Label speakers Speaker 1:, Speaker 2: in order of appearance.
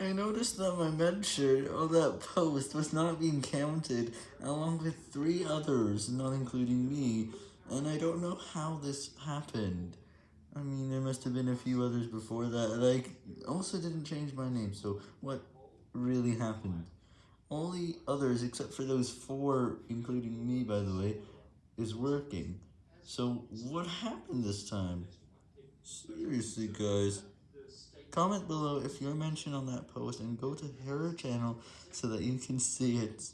Speaker 1: I noticed that my mention on that post was not being counted, along with three others, not including me, and I don't know how this happened. I mean, there must have been a few others before that, I also didn't change my name, so what really happened? All the others, except for those four, including me, by the way, is working. So, what happened this time? Seriously, guys. Comment below if you're mentioned on that post, and go to her channel so that you can see it.